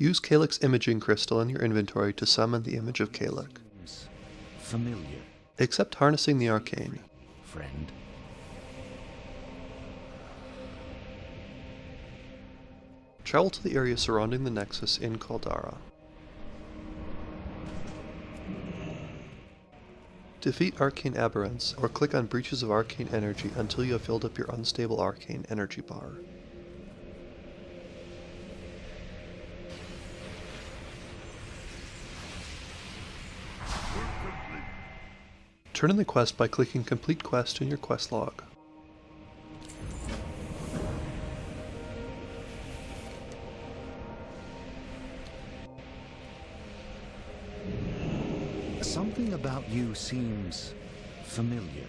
Use Calyx Imaging Crystal in your inventory to summon the image of Calyx. Familiar, Accept Harnessing the Arcane. friend. Travel to the area surrounding the Nexus in Caldara. Defeat Arcane Aberrants, or click on Breaches of Arcane Energy until you have filled up your Unstable Arcane Energy bar. Turn in the quest by clicking Complete Quest in your quest log. Something about you seems familiar.